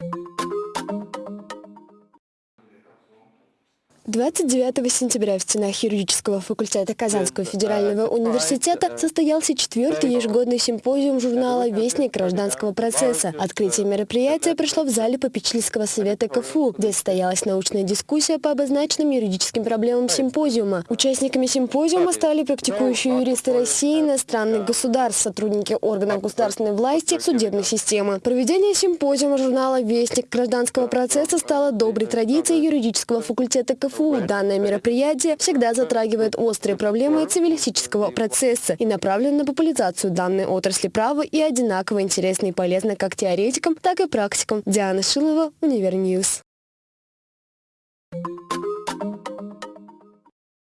you 29 сентября в стенах юридического факультета Казанского федерального университета состоялся четвертый ежегодный симпозиум журнала «Вестник гражданского процесса». Открытие мероприятия прошло в зале попечительского совета КФУ, где состоялась научная дискуссия по обозначенным юридическим проблемам симпозиума. Участниками симпозиума стали практикующие юристы России, иностранных государств, сотрудники органов государственной власти, судебной системы. Проведение симпозиума журнала «Вестник гражданского процесса» стало доброй традицией юридического факультета КФУ КФУ данное мероприятие всегда затрагивает острые проблемы цивилистического процесса и направлено на популяризацию данной отрасли права и одинаково интересно и полезно как теоретикам, так и практикам. Диана Шилова, Univer News.